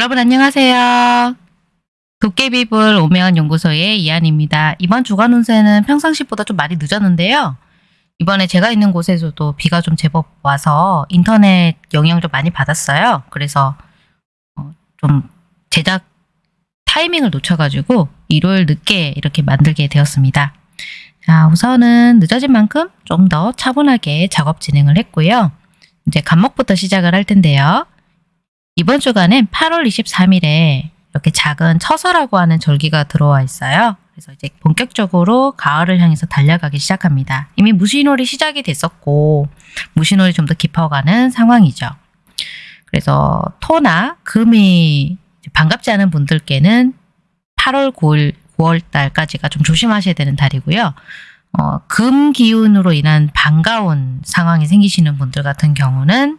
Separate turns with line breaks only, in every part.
여러분 안녕하세요. 도깨비불 오면 연구소의 이한입니다. 이번 주간 운세는 평상시보다 좀 많이 늦었는데요. 이번에 제가 있는 곳에서도 비가 좀 제법 와서 인터넷 영향 좀 많이 받았어요. 그래서 어, 좀 제작 타이밍을 놓쳐가지고 일요일 늦게 이렇게 만들게 되었습니다. 자, 우선은 늦어진 만큼 좀 더 차분하게 작업 진행을 했고요. 이제 간목부터 시작을 할 텐데요. 이번 주간엔 8월 23일에 이렇게 작은 처서라고 하는 절기가 들어와 있어요. 그래서 이제 본격적으로 가을을 향해서 달려가기 시작합니다. 이미 무신월이 시작이 됐었고 무신월이 좀 더 깊어가는 상황이죠. 그래서 토나 금이 반갑지 않은 분들께는 8월 9일 9월 달까지가 좀 조심하셔야 되는 달이고요. 어, 금 기운으로 인한 반가운 상황이 생기시는 분들 같은 경우는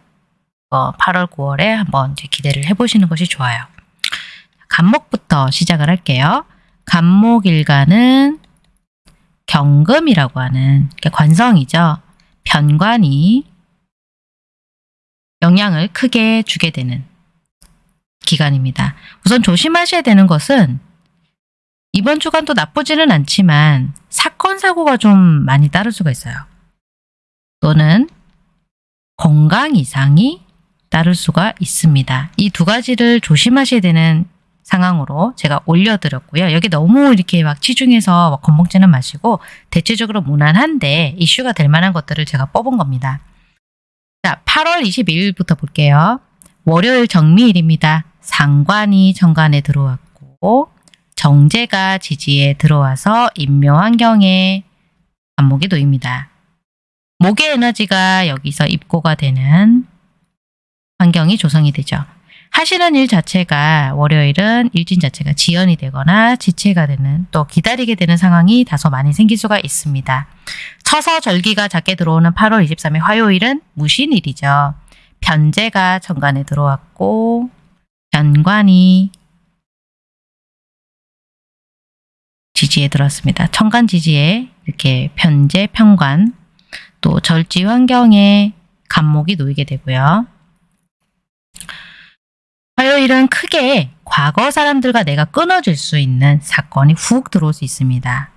어, 8월 9월에 한번 기대를 해보시는 것이 좋아요. 간목부터 시작을 할게요. 간목일간은 경금이라고 하는 관성이죠. 편관이 영향을 크게 주게 되는 기간입니다. 우선 조심하셔야 되는 것은 이번 주간도 나쁘지는 않지만 사건 사고가 좀 많이 따를 수가 있어요. 또는 건강 이상이 따를 수가 있습니다. 이 두 가지를 조심하셔야 되는 상황으로 제가 올려드렸고요. 여기 너무 이렇게 막 치중해서 막 겁먹지는 마시고 대체적으로 무난한데 이슈가 될 만한 것들을 제가 뽑은 겁니다. 자, 8월 22일부터 볼게요. 월요일 정미일입니다. 상관이 정관에 들어왔고 정제가 지지에 들어와서 인묘환경에 안목이 놓입니다. 목의 에너지가 여기서 입고가 되는 환경이 조성이 되죠. 하시는 일 자체가 월요일은 일진 자체가 지연이 되거나 지체가 되는 또 기다리게 되는 상황이 다소 많이 생길 수가 있습니다. 처서 절기가 작게 들어오는 8월 23일 화요일은 무신일이죠. 변제가 정관에 들어왔고 변관이 지지에 들었습니다. 천간 지지에 이렇게 편제, 편관, 또 절지 환경에 간목이 놓이게 되고요. 화요일은 크게 과거 사람들과 내가 끊어질 수 있는 사건이 훅 들어올 수 있습니다.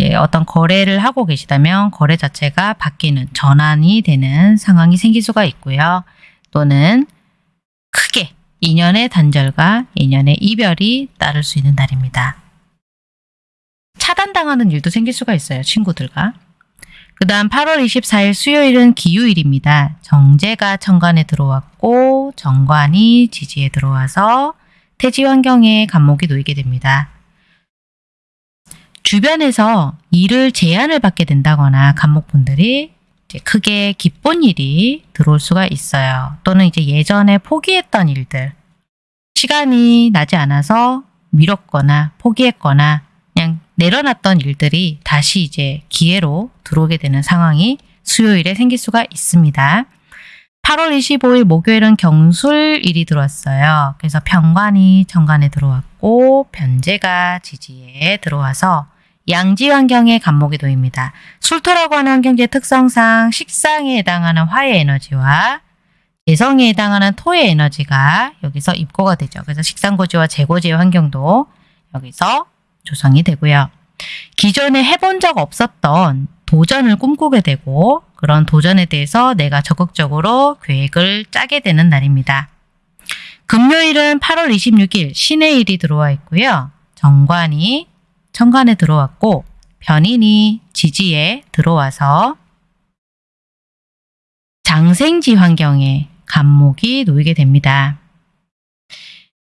예, 어떤 거래를 하고 계시다면 거래 자체가 바뀌는 전환이 되는 상황이 생길 수가 있고요. 또는 크게 인연의 단절과 인연의 이별이 따를 수 있는 날입니다. 차단당하는 일도 생길 수가 있어요. 친구들과. 그 다음 8월 24일 수요일은 기유일입니다. 정제가 천간에 들어왔고 정관이 지지에 들어와서 태지 환경에 간목이 놓이게 됩니다. 주변에서 일을 제한을 받게 된다거나 간목분들이 크게 기쁜 일이 들어올 수가 있어요. 또는 이제 예전에 포기했던 일들 시간이 나지 않아서 미뤘거나 포기했거나 내려놨던 일들이 다시 이제 기회로 들어오게 되는 상황이 수요일에 생길 수가 있습니다. 8월 25일 목요일은 경술일이 들어왔어요. 그래서 편관이 정관에 들어왔고 변제가 지지에 들어와서 양지 환경에 간목이 놓입니다. 술토라고 하는 환경지의 특성상 식상에 해당하는 화의 에너지와 재성에 해당하는 토의 에너지가 여기서 입고가 되죠. 그래서 식상고지와 재고지의 환경도 여기서 조성이 되고요. 기존에 해본 적 없었던 도전을 꿈꾸게 되고 그런 도전에 대해서 내가 적극적으로 계획을 짜게 되는 날입니다. 금요일은 8월 26일 신의 일이 들어와 있고요. 정관이 천간에 들어왔고 변인이 지지에 들어와서 장생지 환경에 간목이 놓이게 됩니다.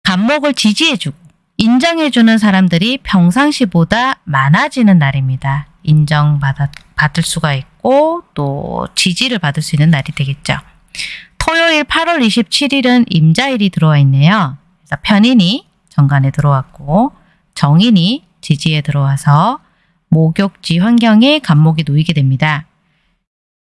간목을 지지해주고 인정해주는 사람들이 평상시보다 많아지는 날입니다. 인정받을 수가 있고 또 지지를 받을 수 있는 날이 되겠죠. 토요일 8월 27일은 임자일이 들어와 있네요. 그래서 편인이 정관에 들어왔고 정인이 지지에 들어와서 목욕지 환경에 간목이 놓이게 됩니다.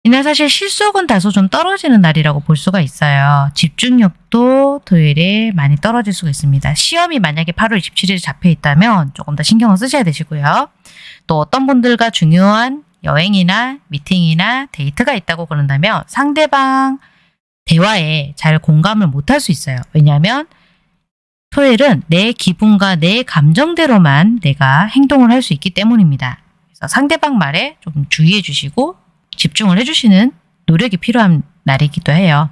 이날 사실 실속은 다소 좀 떨어지는 날이라고 볼 수가 있어요. 집중력도 토요일에 많이 떨어질 수가 있습니다. 시험이 만약에 8월 27일에 잡혀 있다면 조금 더 신경을 쓰셔야 되시고요. 또 어떤 분들과 중요한 여행이나 미팅이나 데이트가 있다고 그런다면 상대방 대화에 잘 공감을 못할 수 있어요. 왜냐하면 토일은 내 기분과 내 감정대로만 내가 행동을 할 수 있기 때문입니다. 그래서 상대방 말에 좀 주의해 주시고 집중을 해주시는 노력이 필요한 날이기도 해요.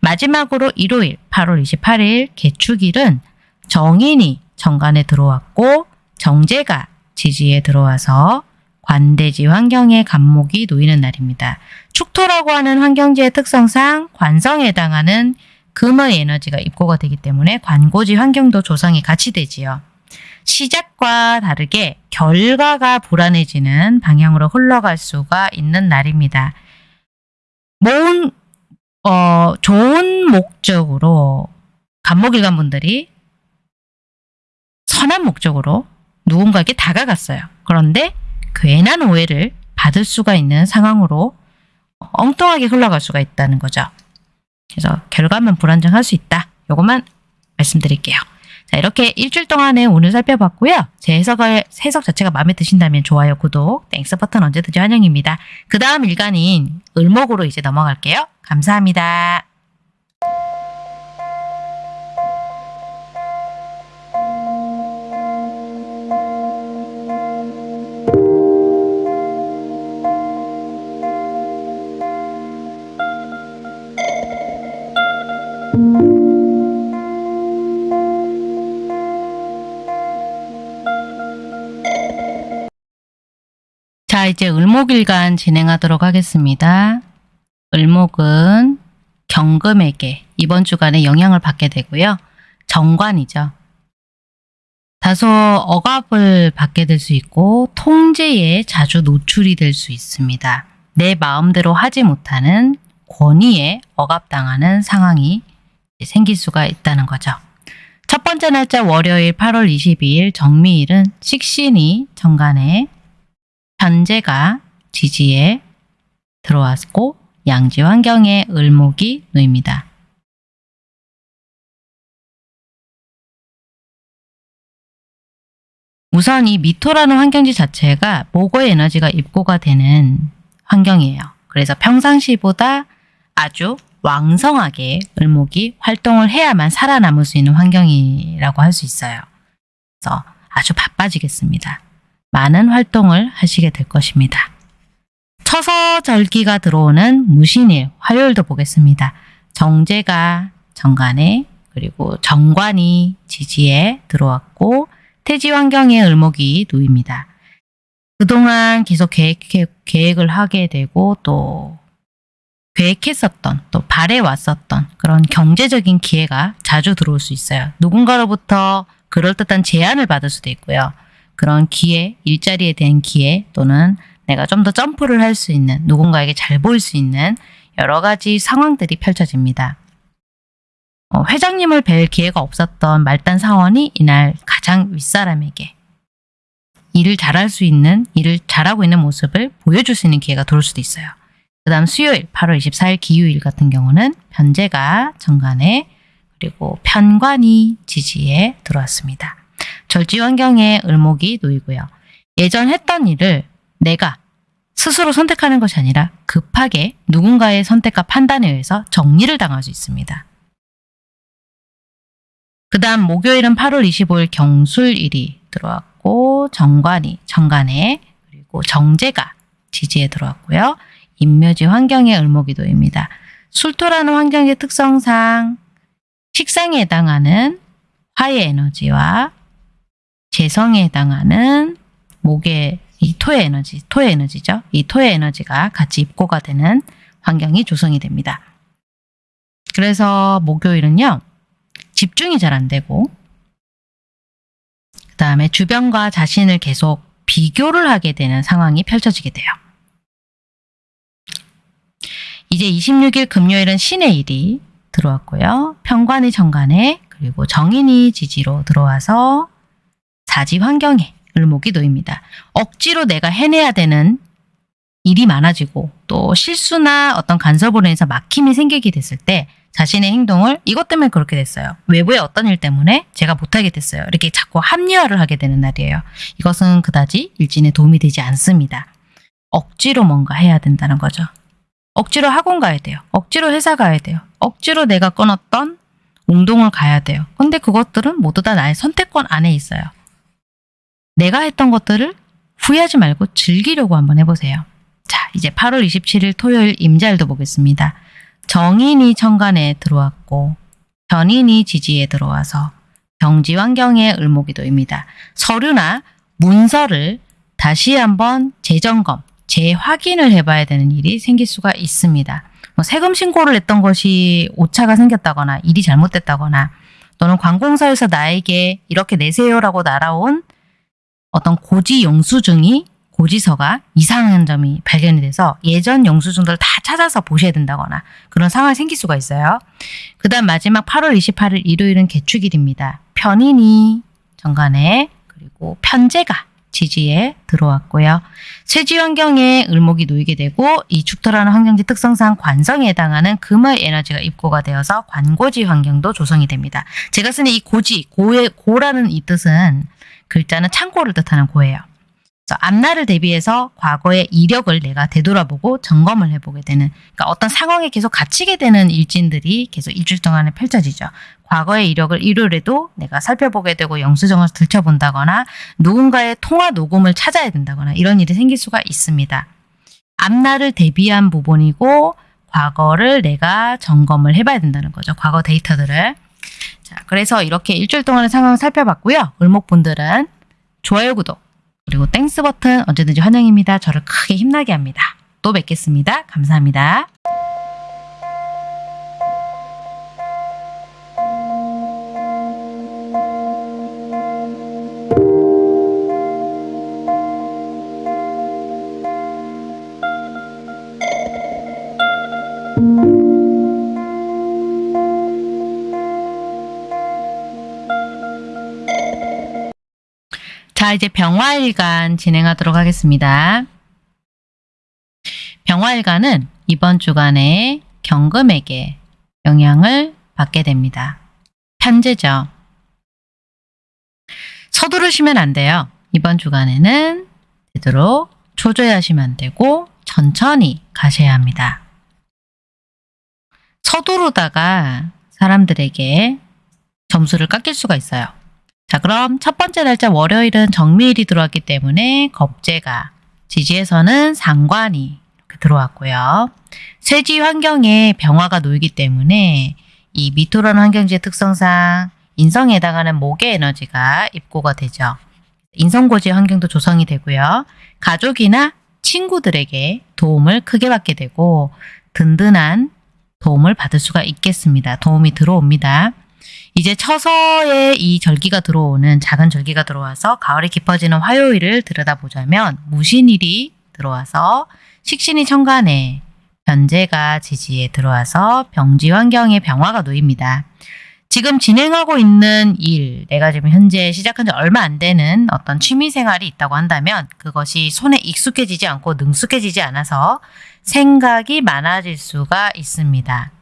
마지막으로 일요일 8월 28일 개축일은 정인이 정관에 들어왔고 정제가 지지에 들어와서 관대지 환경에 간목이 놓이는 날입니다. 축토라고 하는 환경지의 특성상 관성에 해당하는 금의 에너지가 입고가 되기 때문에 관고지 환경도 조성이 같이 되지요. 시작과 다르게 결과가 불안해지는 방향으로 흘러갈 수가 있는 날입니다. 모은 어, 좋은 목적으로 간목일관 분들이 선한 목적으로 누군가에게 다가갔어요. 그런데 괜한 오해를 받을 수가 있는 상황으로 엉뚱하게 흘러갈 수가 있다는 거죠. 그래서 결과만 불안정할 수 있다. 요것만 말씀드릴게요. 자, 이렇게 일주일 동안에 오늘 살펴봤고요. 제 해석을, 해석 자체가 마음에 드신다면 좋아요, 구독, Thanks 버튼 언제든지 환영입니다. 그 다음 일간인 을목으로 이제 넘어갈게요. 감사합니다. 자, 이제 을목일간 진행하도록 하겠습니다. 을목은 경금에게 이번 주간에 영향을 받게 되고요. 정관이죠. 다소 억압을 받게 될 수 있고 통제에 자주 노출이 될 수 있습니다. 내 마음대로 하지 못하는 권위에 억압당하는 상황이 생길 수가 있다는 거죠. 첫 번째 날짜 월요일 8월 22일 정미일은 식신이 정관에 현재가 지지에 들어왔고 양지 환경에 을목이 놓입니다. 우선 이 미토라는 환경지 자체가 목의 에너지가 입고가 되는 환경이에요. 그래서 평상시보다 아주 왕성하게 을목이 활동을 해야만 살아남을 수 있는 환경이라고 할 수 있어요. 그래서 아주 바빠지겠습니다. 많은 활동을 하시게 될 것입니다. 처서절기가 들어오는 무신일 화요일도 보겠습니다. 정제가 정관에 그리고 정관이 지지에 들어왔고 태지 환경에 을목이 놓입니다. 그동안 계속 계획, 계획을 하게 되고 또 계획했었던 또 바래왔었던 그런 경제적인 기회가 자주 들어올 수 있어요. 누군가로부터 그럴듯한 제안을 받을 수도 있고요. 그런 기회, 일자리에 대한 기회 또는 내가 좀 더 점프를 할 수 있는 누군가에게 잘 보일 수 있는 여러 가지 상황들이 펼쳐집니다. 어, 회장님을 뵐 기회가 없었던 말단 사원이 이날 가장 윗사람에게 일을 잘할 수 있는, 일을 잘하고 있는 모습을 보여줄 수 있는 기회가 들어올 수도 있어요. 그 다음 수요일 8월 24일 기후일 같은 경우는 변제가 정관에 그리고 편관이 지지에 들어왔습니다. 절지 환경에 을목이 놓이고요. 예전 했던 일을 내가 스스로 선택하는 것이 아니라 급하게 누군가의 선택과 판단에 의해서 정리를 당할 수 있습니다. 그 다음 목요일은 8월 25일 경술일이 들어왔고 정관이 정관에 그리고 정제가 지지에 들어왔고요. 인묘지 환경의 을목이 도입니다. 술토라는 환경의 특성상 식상에 해당하는 화의 에너지와 재성에 해당하는 목의 이 토의 에너지, 토의 에너지죠. 이 토의 에너지가 같이 입고가 되는 환경이 조성이 됩니다. 그래서 목요일은요. 집중이 잘 안 되고 그 다음에 주변과 자신을 계속 비교를 하게 되는 상황이 펼쳐지게 돼요. 이제 26일 금요일은 신의 일이 들어왔고요. 평관이 정관에 그리고 정인이 지지로 들어와서 사지 환경에 을목이 놓입니다. 억지로 내가 해내야 되는 일이 많아지고 또 실수나 어떤 간섭으로 인해서 막힘이 생기게 됐을 때 자신의 행동을 이것 때문에 그렇게 됐어요. 외부의 어떤 일 때문에 제가 못하게 됐어요. 이렇게 자꾸 합리화를 하게 되는 날이에요. 이것은 그다지 일진에 도움이 되지 않습니다. 억지로 뭔가 해야 된다는 거죠. 억지로 학원 가야 돼요. 억지로 회사 가야 돼요. 억지로 내가 끊었던 운동을 가야 돼요. 근데 그것들은 모두 다 나의 선택권 안에 있어요. 내가 했던 것들을 후회하지 말고 즐기려고 한번 해보세요. 자, 이제 8월 27일 토요일 임자일도 보겠습니다. 정인이 천간에 들어왔고 변인이 지지에 들어와서 경지 환경의 을목이도입니다. 서류나 문서를 다시 한번 재점검, 재확인을 해봐야 되는 일이 생길 수가 있습니다. 뭐 세금 신고를 했던 것이 오차가 생겼다거나 일이 잘못됐다거나 또는 관공서에서 나에게 이렇게 내세요라고 날아온 어떤 고지 영수증이 고지서가 이상한 점이 발견이 돼서 예전 영수증들을 다 찾아서 보셔야 된다거나 그런 상황이 생길 수가 있어요. 그 다음 마지막 8월 28일 일요일은 개축일입니다. 편인이 정간에 그리고 편제가 지지에 들어왔고요. 쇠지 환경에 을목이 놓이게 되고 이 축토라는 환경지 특성상 관성에 해당하는 금의 에너지가 입고가 되어서 관고지 환경도 조성이 됩니다. 제가 쓰는 이 고지, 고의, 고라는 이 뜻은 글자는 창고를 뜻하는 고예요. 앞날을 대비해서 과거의 이력을 내가 되돌아보고 점검을 해보게 되는 그러니까 어떤 상황에 계속 갇히게 되는 일진들이 계속 일주일 동안에 펼쳐지죠. 과거의 이력을 일요일에도 내가 살펴보게 되고 영수증을 들춰본다거나 누군가의 통화 녹음을 찾아야 된다거나 이런 일이 생길 수가 있습니다. 앞날을 대비한 부분이고 과거를 내가 점검을 해봐야 된다는 거죠. 과거 데이터들을. 자, 그래서 이렇게 일주일 동안의 상황을 살펴봤고요. 을목분들은 좋아요, 구독, 그리고 Thanks 버튼 언제든지 환영입니다. 저를 크게 힘나게 합니다. 또 뵙겠습니다. 감사합니다. 자, 이제 병화일간 진행하도록 하겠습니다. 병화일간은 이번 주간에 경금에게 영향을 받게 됩니다. 편제죠. 서두르시면 안 돼요. 이번 주간에는 되도록 초조해하시면 안 되고 천천히 가셔야 합니다. 서두르다가 사람들에게 점수를 깎일 수가 있어요. 자, 그럼 첫 번째 날짜 월요일은 정미일이 들어왔기 때문에 겁재가, 지지에서는 상관이 이렇게 들어왔고요. 쇠지 환경에 병화가 놓이기 때문에 이 미토라는 환경지의 특성상 인성에 해당하는 목의 에너지가 입고가 되죠. 인성고지 환경도 조성이 되고요. 가족이나 친구들에게 도움을 크게 받게 되고 든든한 도움을 받을 수가 있겠습니다. 도움이 들어옵니다. 이제 처서에 이 절기가 들어오는 작은 절기가 들어와서 가을이 깊어지는 화요일을 들여다보자면 무신일이 들어와서 식신이 천간에 변제가 지지에 들어와서 병지 환경에 병화가 놓입니다. 지금 진행하고 있는 일, 내가 지금 현재 시작한 지 얼마 안 되는 어떤 취미 생활이 있다고 한다면 그것이 손에 익숙해지지 않고 능숙해지지 않아서 생각이 많아질 수가 있습니다.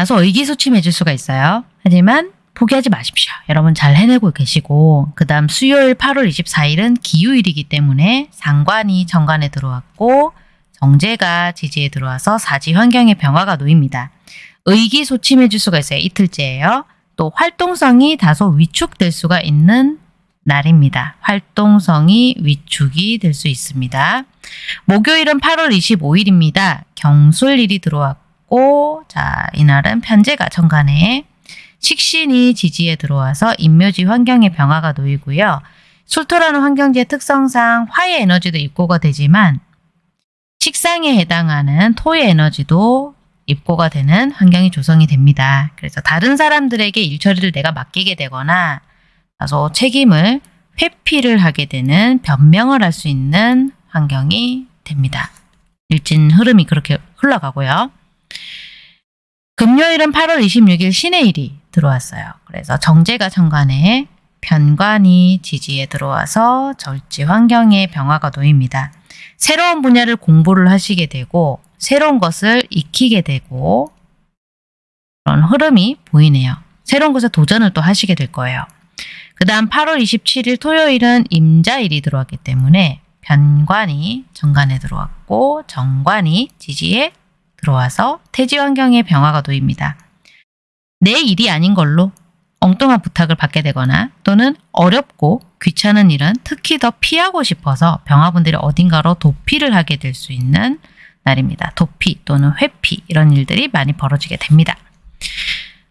다소 의기소침해질 수가 있어요. 하지만 포기하지 마십시오. 여러분 잘 해내고 계시고 그 다음 수요일 8월 24일은 기후일이기 때문에 상관이 정관에 들어왔고 정제가 지지에 들어와서 사지 환경의 변화가 놓입니다. 의기소침해질 수가 있어요. 이틀째예요. 또 활동성이 다소 위축될 수가 있는 날입니다. 활동성이 위축이 될 수 있습니다. 목요일은 8월 25일입니다. 경술일이 들어왔고 자 이날은 편제가 정간에 식신이 지지에 들어와서 인묘지 환경의 변화가 놓이고요. 술토라는 환경지의 특성상 화의 에너지도 입고가 되지만 식상에 해당하는 토의 에너지도 입고가 되는 환경이 조성이 됩니다. 그래서 다른 사람들에게 일처리를 내가 맡기게 되거나 다소 책임을 회피를 하게 되는 변명을 할 수 있는 환경이 됩니다. 일진 흐름이 그렇게 흘러가고요. 금요일은 8월 26일 신의 일이 들어왔어요. 그래서 정제가 천간에 변관이 지지에 들어와서 절지 환경의 변화가 놓입니다. 새로운 분야를 공부를 하시게 되고 새로운 것을 익히게 되고 그런 흐름이 보이네요. 새로운 것에 도전을 또 하시게 될 거예요. 그 다음 8월 27일 토요일은 임자일이 들어왔기 때문에 변관이 정관에 들어왔고 정관이 지지에 들어와서 태지 환경에 병화가 놓입니다. 내 일이 아닌 걸로 엉뚱한 부탁을 받게 되거나 또는 어렵고 귀찮은 일은 특히 더 피하고 싶어서 병화분들이 어딘가로 도피를 하게 될 수 있는 날입니다. 도피 또는 회피 이런 일들이 많이 벌어지게 됩니다.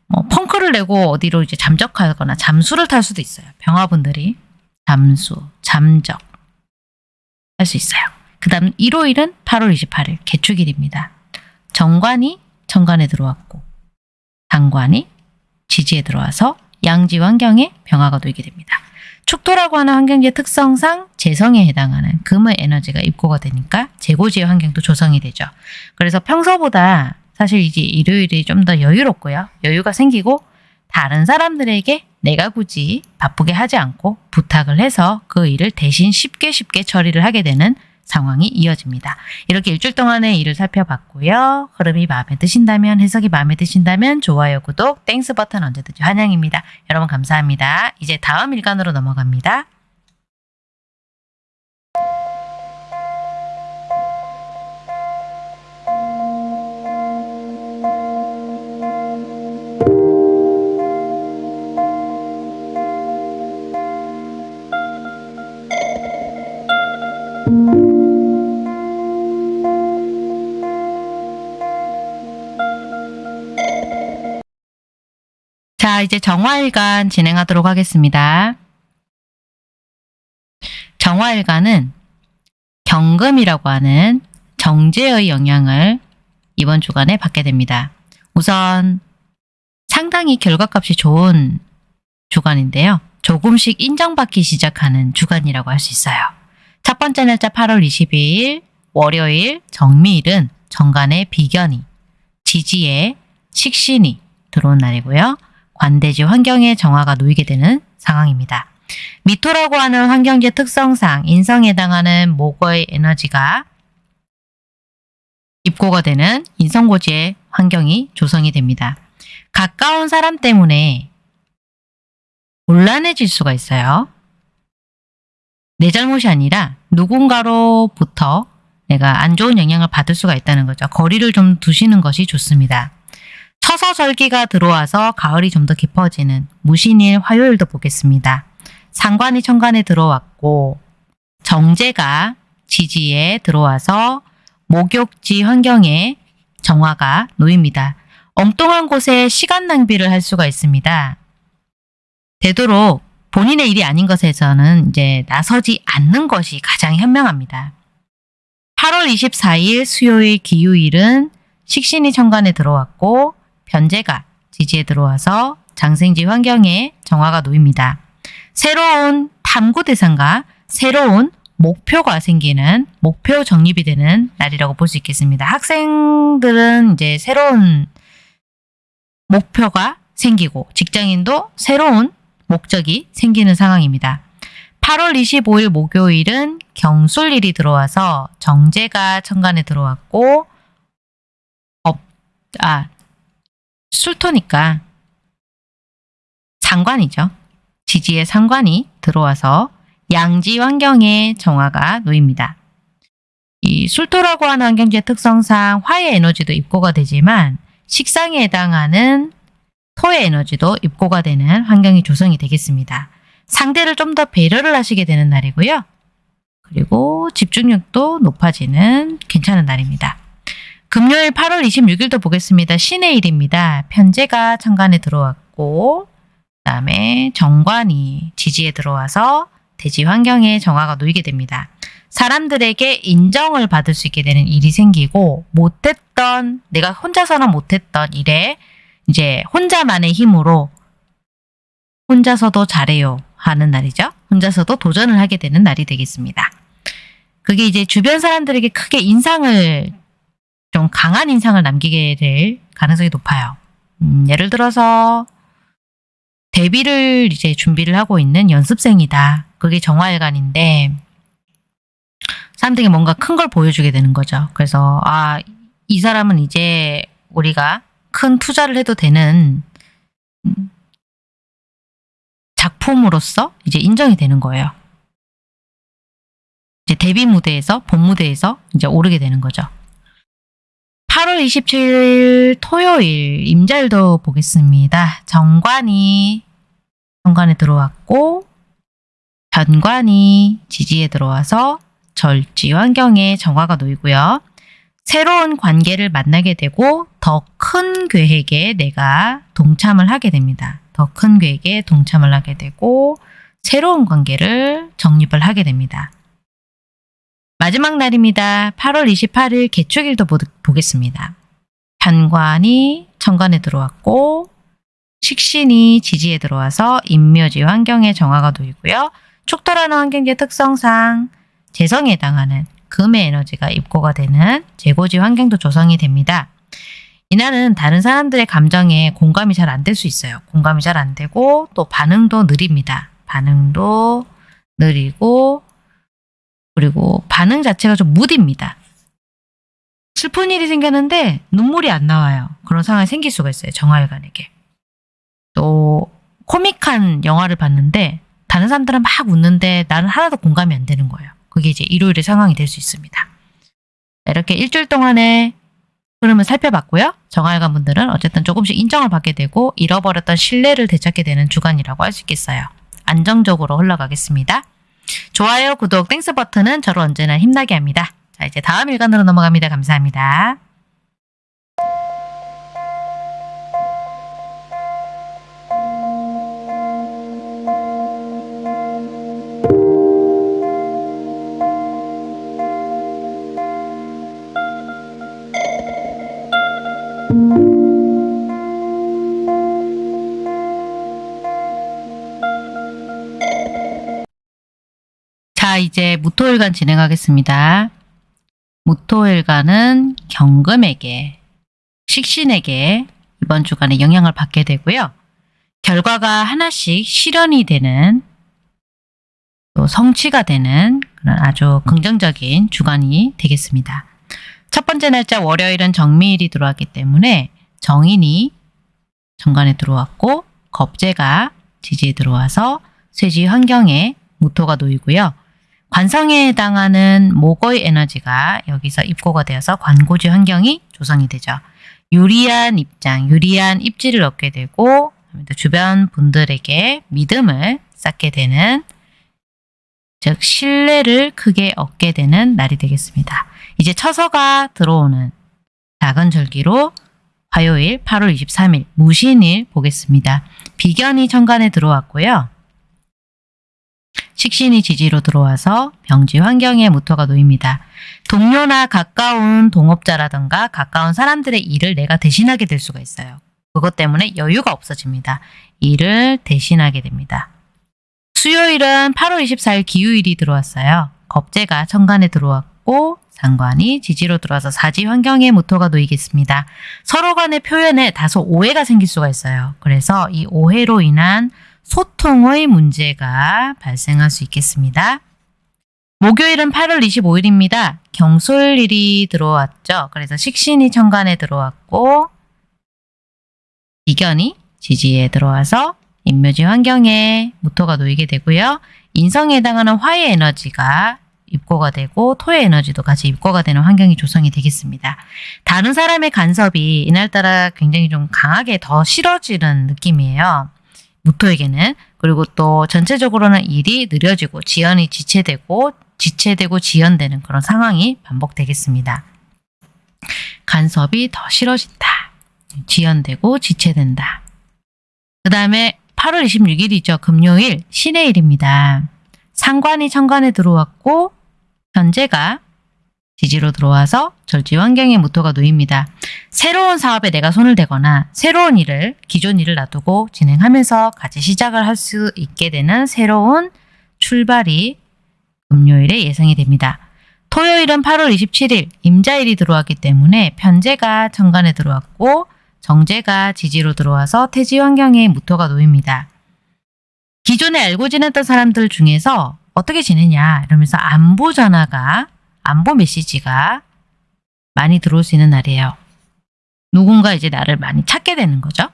뭐 펑크를 내고 어디로 이제 잠적하거나 잠수를 탈 수도 있어요. 병화분들이 잠수, 잠적 할 수 있어요. 그 다음 일요일은 8월 28일 개축일입니다. 정관이 정관에 들어왔고 상관이 지지에 들어와서 양지 환경에 병화가 놓이게 됩니다. 축토라고 하는 환경지의 특성상 재성에 해당하는 금의 에너지가 입고가 되니까 재고지의 환경도 조성이 되죠. 그래서 평소보다 사실 이제 일요일이 좀 더 여유롭고요. 여유가 생기고 다른 사람들에게 내가 굳이 바쁘게 하지 않고 부탁을 해서 그 일을 대신 쉽게 쉽게 처리를 하게 되는 상황이 이어집니다. 이렇게 일주일 동안의 일을 살펴봤고요. 흐름이 마음에 드신다면 해석이 마음에 드신다면 좋아요, 구독, Thanks 버튼 언제든지 환영입니다. 여러분 감사합니다. 이제 다음 일간으로 넘어갑니다. 자, 이제 정화일간 진행하도록 하겠습니다. 정화일간은 경금이라고 하는 정제의 영향을 이번 주간에 받게 됩니다. 우선 상당히 결과값이 좋은 주간인데요. 조금씩 인정받기 시작하는 주간이라고 할 수 있어요. 첫 번째 날짜 8월 22일 월요일 정미일은 정간의 비견이 지지에 식신이 들어온 날이고요. 관대지 환경에 정화가 놓이게 되는 상황입니다. 미토라고 하는 환경지 특성상 인성에 해당하는 목의 에너지가 입고가 되는 인성고지의 환경이 조성이 됩니다. 가까운 사람 때문에 곤란해질 수가 있어요. 내 잘못이 아니라 누군가로부터 내가 안 좋은 영향을 받을 수가 있다는 거죠. 거리를 좀 두시는 것이 좋습니다. 처서절기가 들어와서 가을이 좀 더 깊어지는 무신일 화요일도 보겠습니다. 상관이 천간에 들어왔고 정제가 지지에 들어와서 목욕지 환경에 정화가 놓입니다. 엉뚱한 곳에 시간 낭비를 할 수가 있습니다. 되도록 본인의 일이 아닌 것에서는 이제 나서지 않는 것이 가장 현명합니다. 8월 24일 수요일 기후일은 식신이 천간에 들어왔고 변제가 지지에 들어와서 장생지 환경에 정화가 놓입니다. 새로운 탐구 대상과 새로운 목표가 생기는 목표 정립이 되는 날이라고 볼 수 있겠습니다. 학생들은 이제 새로운 목표가 생기고 직장인도 새로운 목적이 생기는 상황입니다. 8월 25일 목요일은 경술일이 들어와서 정재가 천간에 들어왔고 업, 아, 술토니까 상관이죠. 지지의 상관이 들어와서 양지 환경에 정화가 놓입니다. 이 술토라고 하는 환경지의 특성상 화의 에너지도 입고가 되지만 식상에 해당하는 토의 에너지도 입고가 되는 환경이 조성이 되겠습니다. 상대를 좀 더 배려를 하시게 되는 날이고요. 그리고 집중력도 높아지는 괜찮은 날입니다. 금요일 8월 26일도 보겠습니다. 신의 일입니다. 편제가 천간에 들어왔고 그 다음에 정관이 지지에 들어와서 대지 환경에 정화가 놓이게 됩니다. 사람들에게 인정을 받을 수 있게 되는 일이 생기고 못했던 내가 혼자서는 못했던 일에 이제 혼자만의 힘으로 혼자서도 잘해요 하는 날이죠. 혼자서도 도전을 하게 되는 날이 되겠습니다. 그게 이제 주변 사람들에게 크게 인상을 좀 강한 인상을 남기게 될 가능성이 높아요. 음, 예를 들어서 데뷔를 이제 준비를 하고 있는 연습생이다. 그게 정화일간인데 사람들에게 뭔가 큰 걸 보여주게 되는 거죠. 그래서 아, 이 사람은 이제 우리가 큰 투자를 해도 되는 음, 작품으로서 이제 인정이 되는 거예요. 이제 데뷔 무대에서 본 무대에서 이제 오르게 되는 거죠. 8월 27일 토요일 임자일도 보겠습니다. 정관이 정관에 들어왔고 변관이 지지에 들어와서 절지 환경에 정화가 놓이고요. 새로운 관계를 만나게 되고 더 큰 계획에 내가 동참을 하게 됩니다. 더 큰 계획에 동참을 하게 되고 새로운 관계를 정립을 하게 됩니다. 마지막 날입니다. 8월 28일 개축일도 보, 보겠습니다. 편관이 천간에 들어왔고 식신이 지지에 들어와서 인묘지 환경에 정화가 놓이고요. 축토라는 환경의 특성상 재성에 해당하는 금의 에너지가 입고가 되는 재고지 환경도 조성이 됩니다. 이날은 다른 사람들의 감정에 공감이 잘 안 될 수 있어요. 공감이 잘 안 되고 또 반응도 느립니다. 반응도 느리고 그리고 반응 자체가 좀 무딥니다. 슬픈 일이 생겼는데 눈물이 안 나와요. 그런 상황이 생길 수가 있어요. 정화일관에게. 또 코믹한 영화를 봤는데 다른 사람들은 막 웃는데 나는 하나도 공감이 안 되는 거예요. 그게 이제 일요일의 상황이 될 수 있습니다. 이렇게 일주일 동안의 흐름을 살펴봤고요. 정화일간 분들은 어쨌든 조금씩 인정을 받게 되고 잃어버렸던 신뢰를 되찾게 되는 주간이라고 할 수 있겠어요. 안정적으로 흘러가겠습니다. 좋아요, 구독, Thanks 버튼은 저를 언제나 힘나게 합니다. 자, 이제 다음 일간으로 넘어갑니다. 감사합니다. 이제 무토일간 진행하겠습니다. 무토일간은 경금에게, 식신에게 이번 주간에 영향을 받게 되고요. 결과가 하나씩 실현이 되는 또 성취가 되는 그런 아주 긍정적인 주간이 되겠습니다. 첫 번째 날짜 월요일은 정미일이 들어왔기 때문에 정인이 정관에 들어왔고 겁재가 지지에 들어와서 쇠지 환경에 무토가 놓이고요. 관성에 해당하는 목의 에너지가 여기서 입고가 되어서 관고지 환경이 조성이 되죠. 유리한 입장, 유리한 입지를 얻게 되고 주변 분들에게 믿음을 쌓게 되는 즉 신뢰를 크게 얻게 되는 날이 되겠습니다. 이제 처서가 들어오는 작은 절기로 화요일 8월 23일 무신일 보겠습니다. 비견이 천간에 들어왔고요. 식신이 지지로 들어와서 병지 환경에 무토가 놓입니다. 동료나 가까운 동업자라든가 가까운 사람들의 일을 내가 대신하게 될 수가 있어요. 그것 때문에 여유가 없어집니다. 일을 대신하게 됩니다. 수요일은 8월 24일 기후일이 들어왔어요. 겁재가 천간에 들어왔고 상관이 지지로 들어와서 사지 환경에 무토가 놓이겠습니다. 서로 간의 표현에 다소 오해가 생길 수가 있어요. 그래서 이 오해로 인한 소통의 문제가 발생할 수 있겠습니다. 목요일은 8월 25일입니다. 경솔일이 들어왔죠. 그래서 식신이 천간에 들어왔고 이견이 지지에 들어와서 인묘지 환경에 무토가 놓이게 되고요. 인성에 해당하는 화의 에너지가 입고가 되고 토의 에너지도 같이 입고가 되는 환경이 조성이 되겠습니다. 다른 사람의 간섭이 이날따라 굉장히 좀 강하게 더 싫어지는 느낌이에요. 무토에게는 그리고 또 전체적으로는 일이 느려지고 지연이 지체되고 지체되고 지연되는 그런 상황이 반복되겠습니다. 간섭이 더 싫어진다. 지연되고 지체된다. 그 다음에 8월 26일이죠. 금요일 신의 일입니다. 상관이 천간에 들어왔고 현재가 지지로 들어와서 절지 환경에 무토가 놓입니다. 새로운 사업에 내가 손을 대거나 새로운 일을 기존 일을 놔두고 진행하면서 같이 시작을 할 수 있게 되는 새로운 출발이 금요일에 예상이 됩니다. 토요일은 8월 27일 임자일이 들어왔기 때문에 편제가 천간에 들어왔고 정제가 지지로 들어와서 태지 환경에 무토가 놓입니다. 기존에 알고 지냈던 사람들 중에서 어떻게 지내냐 이러면서 안부 전화가 안부 메시지가 많이 들어올 수 있는 날이에요. 누군가 이제 나를 많이 찾게 되는 거죠.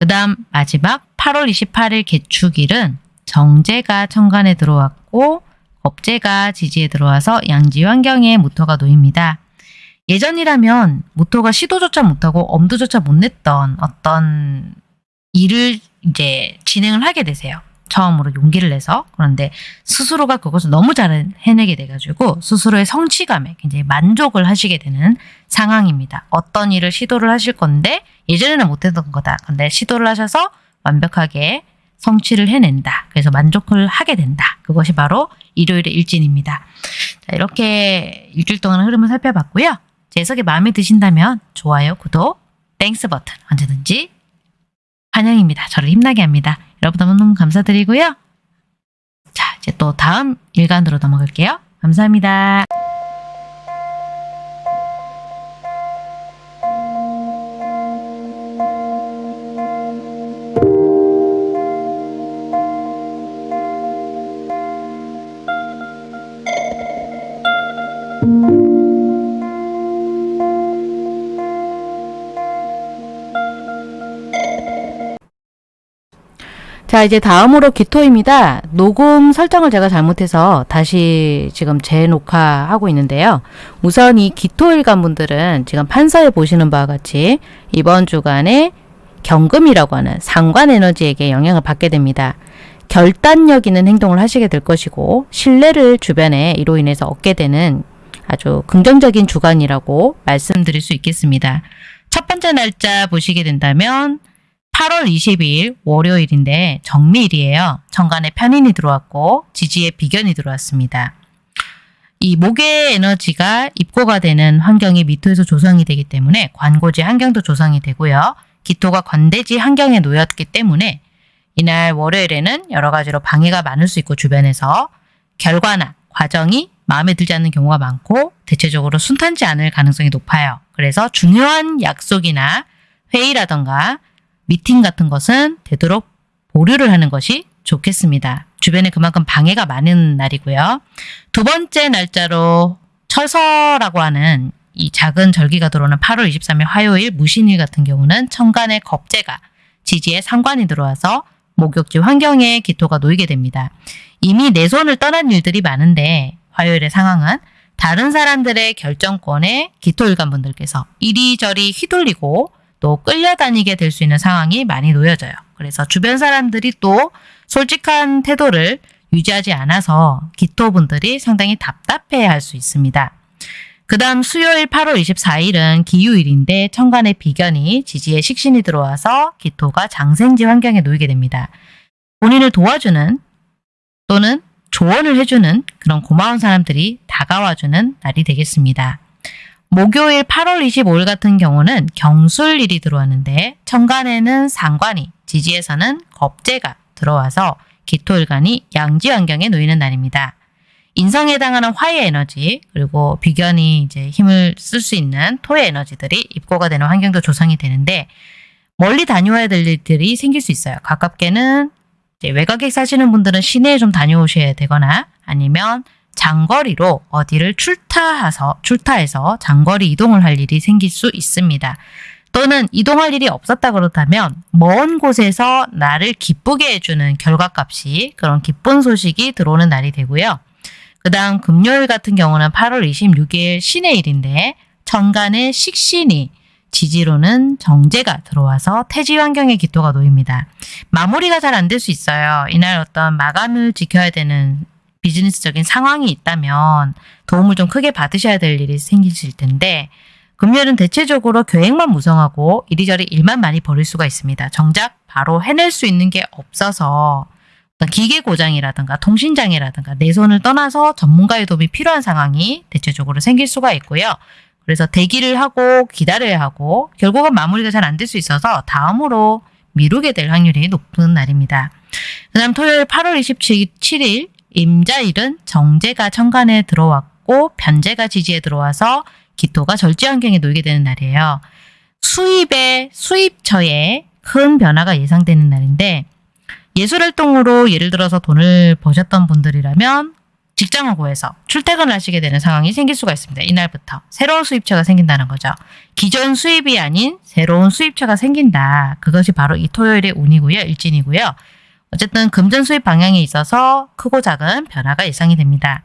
그 다음 마지막 8월 28일 개축일은 정제가 천간에 들어왔고 겁제가 지지에 들어와서 양지 환경에 무토가 놓입니다. 예전이라면 모토가 시도조차 못하고 엄두조차 못 냈던 어떤 일을 이제 진행을 하게 되세요. 처음으로 용기를 내서 그런데 스스로가 그것을 너무 잘 해내게 돼가지고 스스로의 성취감에 굉장히 만족을 하시게 되는 상황입니다. 어떤 일을 시도를 하실 건데 예전에는 못했던 거다. 근데 시도를 하셔서 완벽하게 성취를 해낸다. 그래서 만족을 하게 된다. 그것이 바로 일요일의 일진입니다. 자, 이렇게 일주일 동안 흐름을 살펴봤고요. 제 해석이 마음에 드신다면 좋아요, 구독, Thanks 버튼 언제든지 환영입니다. 저를 힘나게 합니다. 여러분 너무너무 감사드리고요. 자, 이제 또 다음 일간으로 넘어갈게요. 감사합니다. 자, 이제 다음으로 기토입니다. 녹음 설정을 제가 잘못해서 다시 지금 재녹화하고 있는데요. 우선 이 기토일간 분들은 지금 판서에 보시는 바와 같이 이번 주간에 경금이라고 하는 상관 에너지에게 영향을 받게 됩니다. 결단력 있는 행동을 하시게 될 것이고 신뢰를 주변에 이로 인해서 얻게 되는 아주 긍정적인 주간이라고 말씀드릴 수 있겠습니다. 첫 번째 날짜 보시게 된다면 8월 22일 월요일인데 정미일이에요. 정관에 편인이 들어왔고 지지에 비견이 들어왔습니다. 이 목의 에너지가 입고가 되는 환경이 미토에서 조성이 되기 때문에 관고지 환경도 조성이 되고요. 기토가 관대지 환경에 놓였기 때문에 이날 월요일에는 여러 가지로 방해가 많을 수 있고 주변에서 결과나 과정이 마음에 들지 않는 경우가 많고 대체적으로 순탄치 않을 가능성이 높아요. 그래서 중요한 약속이나 회의라던가 미팅 같은 것은 되도록 보류를 하는 것이 좋겠습니다. 주변에 그만큼 방해가 많은 날이고요. 두 번째 날짜로 처서라고 하는 이 작은 절기가 들어오는 8월 23일 화요일 무신일 같은 경우는 천간의 겁재가 지지에 상관이 들어와서 목욕지 환경에 기토가 놓이게 됩니다. 이미 내 손을 떠난 일들이 많은데 화요일의 상황은 다른 사람들의 결정권에 기토일관 분들께서 이리저리 휘둘리고 또 끌려다니게 될 수 있는 상황이 많이 놓여져요. 그래서 주변 사람들이 또 솔직한 태도를 유지하지 않아서 기토분들이 상당히 답답해 할 수 있습니다. 그 다음 수요일 8월 24일은 기유일인데 천간의 비견이 지지에 식신이 들어와서 기토가 장생지 환경에 놓이게 됩니다. 본인을 도와주는 또는 조언을 해주는 그런 고마운 사람들이 다가와주는 날이 되겠습니다. 목요일 8월 25일 같은 경우는 경술일이 들어왔는데 천간에는 상관이, 지지에서는 겁재가 들어와서 기토일간이 양지 환경에 놓이는 날입니다. 인성에 해당하는 화의 에너지 그리고 비견이 이제 힘을 쓸 수 있는 토의 에너지들이 입고가 되는 환경도 조성이 되는데 멀리 다녀와야 될 일들이 생길 수 있어요. 가깝게는 외곽에 사시는 분들은 시내에 좀 다녀오셔야 되거나 아니면 장거리로 어디를 출타해서 출타해서 장거리 이동을 할 일이 생길 수 있습니다. 또는 이동할 일이 없었다 그렇다면 먼 곳에서 나를 기쁘게 해주는 결과값이 그런 기쁜 소식이 들어오는 날이 되고요. 그 다음 금요일 같은 경우는 8월 26일 신의 일인데 천간의 식신이 지지로는 정제가 들어와서 태지 환경의 기토가 놓입니다. 마무리가 잘 안 될 수 있어요. 이날 어떤 마감을 지켜야 되는 비즈니스적인 상황이 있다면 도움을 좀 크게 받으셔야 될 일이 생기실 텐데 금요일은 대체적으로 계획만 무성하고 이리저리 일만 많이 벌일 수가 있습니다. 정작 바로 해낼 수 있는 게 없어서 기계 고장이라든가 통신장애라든가 내 손을 떠나서 전문가의 도움이 필요한 상황이 대체적으로 생길 수가 있고요. 그래서 대기를 하고 기다려야 하고 결국은 마무리가 잘 안 될 수 있어서 다음으로 미루게 될 확률이 높은 날입니다. 그 다음 토요일 8월 27일 임자일은 정제가 천간에 들어왔고 변제가 지지에 들어와서 기토가 절지 환경에 놓이게 되는 날이에요. 수입의 수입처에 큰 변화가 예상되는 날인데 예술활동으로 예를 들어서 돈을 버셨던 분들이라면 직장을 구해서 출퇴근을 하시게 되는 상황이 생길 수가 있습니다. 이날부터 새로운 수입처가 생긴다는 거죠. 기존 수입이 아닌 새로운 수입처가 생긴다. 그것이 바로 이 토요일의 운이고요. 일진이고요. 어쨌든 금전 수입 방향에 있어서 크고 작은 변화가 예상이 됩니다.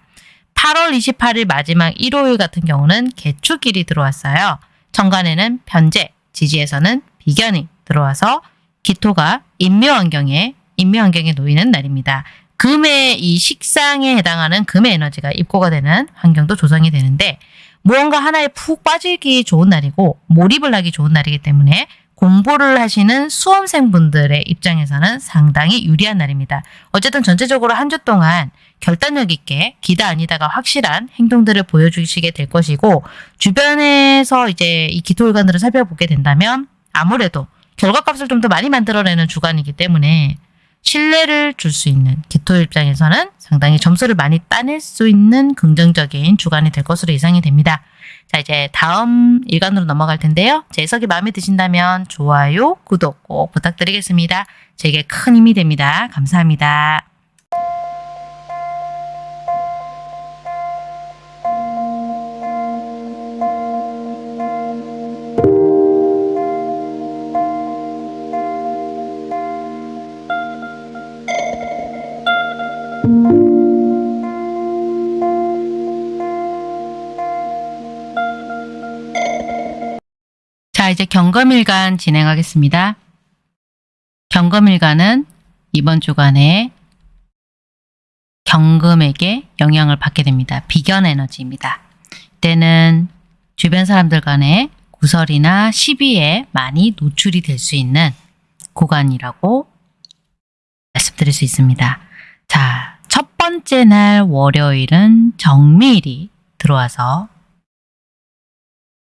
8월 28일 마지막 일요일 같은 경우는 개축일이 들어왔어요. 정관에는 편재, 지지에서는 비견이 들어와서 기토가 인묘환경에 인묘환경에 놓이는 날입니다. 금의 이 식상에 해당하는 금의 에너지가 입고가 되는 환경도 조성이 되는데 무언가 하나에 푹 빠지기 좋은 날이고 몰입을 하기 좋은 날이기 때문에 공부를 하시는 수험생분들의 입장에서는 상당히 유리한 날입니다. 어쨌든 전체적으로 한 주 동안 결단력 있게 기다 아니다가 확실한 행동들을 보여주시게 될 것이고 주변에서 이제 이 기토일관들을 살펴보게 된다면 아무래도 결과값을 좀 더 많이 만들어내는 주간이기 때문에 신뢰를 줄 수 있는 기토 입장에서는 상당히 점수를 많이 따낼 수 있는 긍정적인 주간이 될 것으로 예상이 됩니다. 자 이제 다음 일간으로 넘어갈 텐데요. 제 해석이 마음에 드신다면 좋아요, 구독 꼭 부탁드리겠습니다. 제게 큰 힘이 됩니다. 감사합니다. 이제 경검일간 진행하겠습니다. 경검일간은 이번 주간에 경금에게 영향을 받게 됩니다. 비견 에너지입니다. 때는 주변 사람들 간의 구설이나 시비에 많이 노출이 될 수 있는 구간이라고 말씀드릴 수 있습니다. 자, 첫 번째 날 월요일은 정미일이 들어와서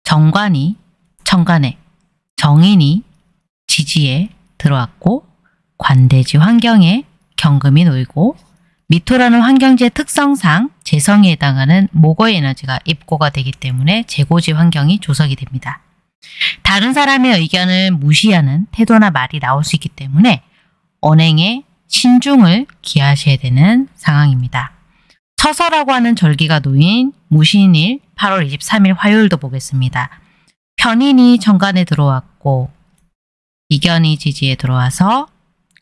정관이 천간에 정인이 지지에 들어왔고 관대지 환경에 경금이 놓이고 미토라는 환경지의 특성상 재성에 해당하는 목의 에너지가 입고가 되기 때문에 재고지 환경이 조성이 됩니다. 다른 사람의 의견을 무시하는 태도나 말이 나올 수 있기 때문에 언행에 신중을 기하셔야 되는 상황입니다. 처서라고 하는 절기가 놓인 무신일 8월 23일 화요일도 보겠습니다. 편인이 정관에 들어왔고 이견이 지지에 들어와서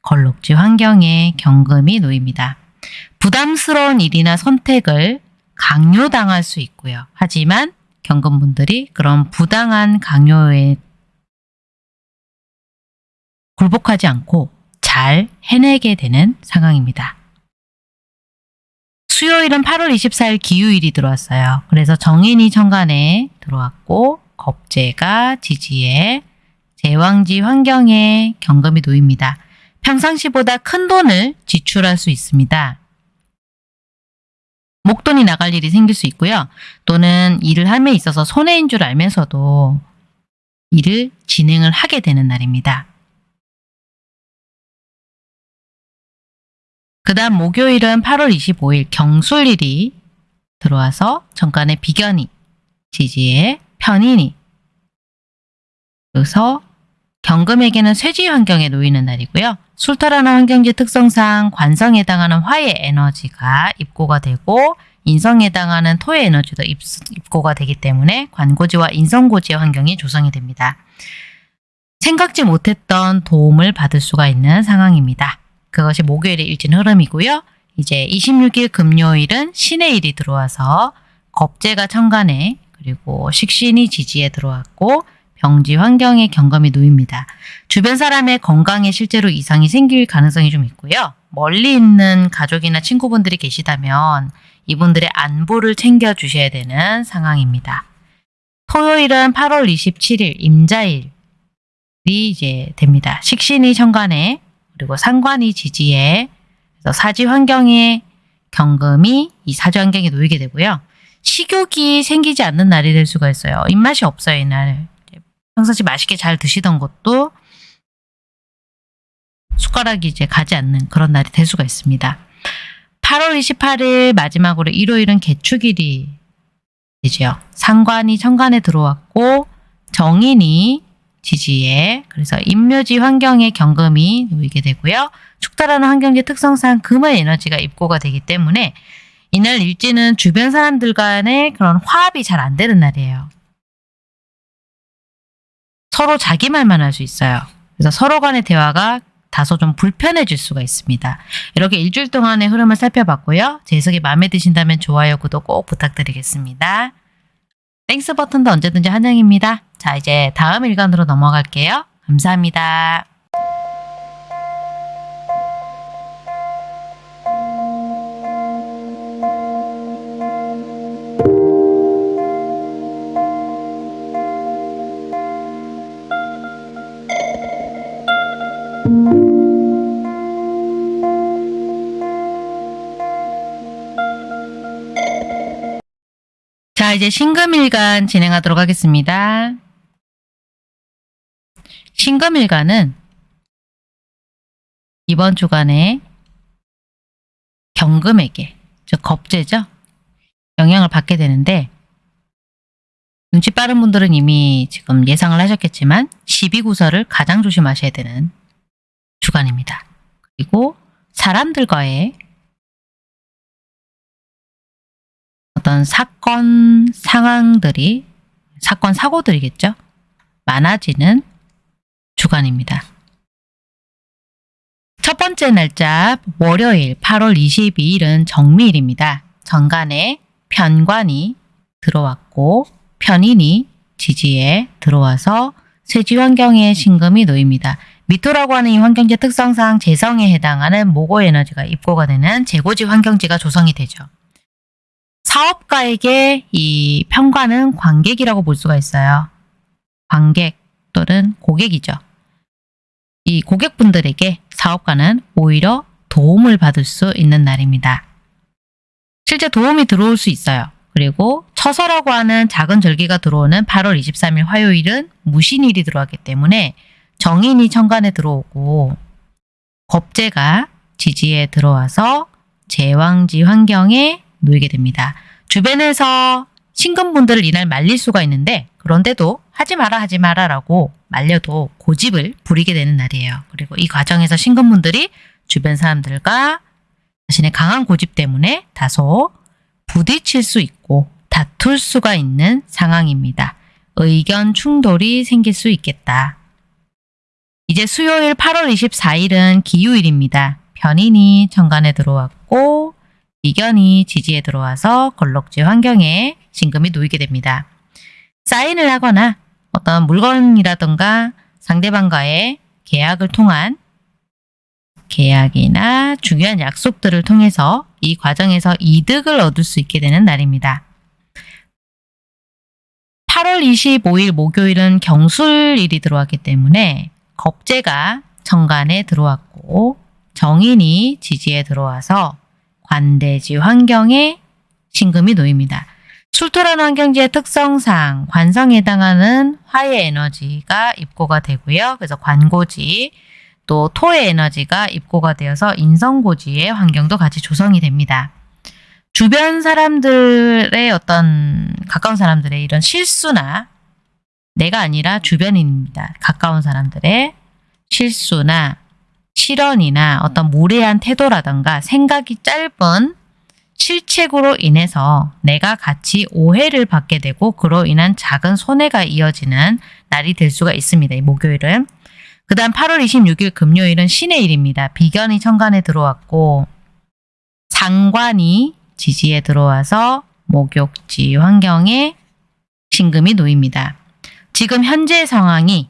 걸록지 환경에 경금이 놓입니다. 부담스러운 일이나 선택을 강요당할 수 있고요. 하지만 경금분들이 그런 부당한 강요에 굴복하지 않고 잘 해내게 되는 상황입니다. 수요일은 8월 24일 기후일이 들어왔어요. 그래서 정인이 천간에 들어왔고 겁재가 지지에 제왕지 환경에 경금이 놓입니다. 평상시보다 큰 돈을 지출할 수 있습니다. 목돈이 나갈 일이 생길 수 있고요. 또는 일을 함에 있어서 손해인 줄 알면서도 일을 진행을 하게 되는 날입니다. 그 다음 목요일은 8월 25일 경술일이 들어와서 정간에 비견이 지지에 편인이 그래서 경금에게는 쇠지 환경에 놓이는 날이고요. 술타라는 환경지 특성상 관성에 해당하는 화의 에너지가 입고가 되고 인성에 해당하는 토의 에너지도 입, 입고가 되기 때문에 관고지와 인성고지의 환경이 조성이 됩니다. 생각지 못했던 도움을 받을 수가 있는 상황입니다. 그것이 목요일의 일진 흐름이고요. 이제 26일 금요일은 신의 일이 들어와서 겁재가 천간에 그리고 식신이 지지에 들어왔고 병지 환경에 경감이 놓입니다. 주변 사람의 건강에 실제로 이상이 생길 가능성이 좀 있고요. 멀리 있는 가족이나 친구분들이 계시다면 이분들의 안보를 챙겨주셔야 되는 상황입니다. 토요일은 8월 27일 임자일이 이제 됩니다. 식신이 천간에 그리고 상관이 지지에 사지 환경에 경금이 이 사지 환경에 놓이게 되고요. 식욕이 생기지 않는 날이 될 수가 있어요. 입맛이 없어요, 이날. 평상시 맛있게 잘 드시던 것도 숟가락이 이제 가지 않는 그런 날이 될 수가 있습니다. 8월 28일 마지막으로 일요일은 개축일이 되죠. 상관이 천간에 들어왔고 정인이 지지에 그래서 인묘지 환경에 경금이 놓이게 되고요. 축달하는 환경지 특성상 금의 에너지가 입고가 되기 때문에 이날 일지는 주변 사람들 간의 그런 화합이 잘 안 되는 날이에요. 서로 자기 말만 할 수 있어요. 그래서 서로 간의 대화가 다소 좀 불편해질 수가 있습니다. 이렇게 일주일 동안의 흐름을 살펴봤고요. 제 해석이 마음에 드신다면 좋아요, 구독 꼭 부탁드리겠습니다. Thanks 버튼도 언제든지 환영입니다. 자, 이제 다음 일간으로 넘어갈게요. 감사합니다. 자, 이제 신금일간 진행하도록 하겠습니다. 신금일간은 이번 주간에 경금에게, 즉 겁재죠? 영향을 받게 되는데 눈치 빠른 분들은 이미 지금 예상을 하셨겠지만 12구설을 가장 조심하셔야 되는 주간입니다. 그리고 사람들과의 어떤 사건 상황들이 사건 사고들이겠죠. 많아지는 주간입니다. 첫 번째 날짜 월요일 8월 22일은 정미일입니다. 정간에 편관이 들어왔고 편인이 지지에 들어와서 쇠지 환경에 신금이 놓입니다. 미토라고 하는 이 환경지 특성상 재성에 해당하는 모고 에너지가 입고가 되는 재고지 환경지가 조성이 되죠. 사업가에게 이 평관은 관객이라고 볼 수가 있어요. 관객 또는 고객이죠. 이 고객분들에게 사업가는 오히려 도움을 받을 수 있는 날입니다. 실제 도움이 들어올 수 있어요. 그리고 처서라고 하는 작은 절기가 들어오는 8월 23일 화요일은 무신일이 들어왔기 때문에 정인이 천간에 들어오고 겁재가 지지에 들어와서 제왕지 환경에 놓이게 됩니다. 주변에서 신금분들을 이날 말릴 수가 있는데 그런데도 하지 마라 하지 마라 라고 말려도 고집을 부리게 되는 날이에요. 그리고 이 과정에서 신금분들이 주변 사람들과 자신의 강한 고집 때문에 다소 부딪힐 수 있고 다툴 수가 있는 상황입니다. 의견 충돌이 생길 수 있겠다. 이제 수요일 8월 24일은 기유일입니다. 변인이 천간에 들어왔고 이견이 지지에 들어와서 걸럭지 환경에 신금이 놓이게 됩니다. 사인을 하거나 어떤 물건이라던가 상대방과의 계약을 통한 계약이나 중요한 약속들을 통해서 이 과정에서 이득을 얻을 수 있게 되는 날입니다. 8월 25일 목요일은 경술일이 들어왔기 때문에 겁재가 정관에 들어왔고 정인이 지지에 들어와서 관대지 환경에 신금이 놓입니다. 출토라는 환경지의 특성상 관성에 해당하는 화의 에너지가 입고가 되고요. 그래서 관고지 또 토의 에너지가 입고가 되어서 인성고지의 환경도 같이 조성이 됩니다. 주변 사람들의 어떤 가까운 사람들의 이런 실수나 내가 아니라 주변인입니다. 가까운 사람들의 실수나 실언이나 어떤 무례한 태도라던가 생각이 짧은 실책으로 인해서 내가 같이 오해를 받게 되고 그로 인한 작은 손해가 이어지는 날이 될 수가 있습니다. 이 목요일은. 그 다음 8월 26일 금요일은 신의 일입니다. 비견이 천간에 들어왔고 상관이 지지에 들어와서 목욕지 환경에 신금이 놓입니다. 지금 현재 상황이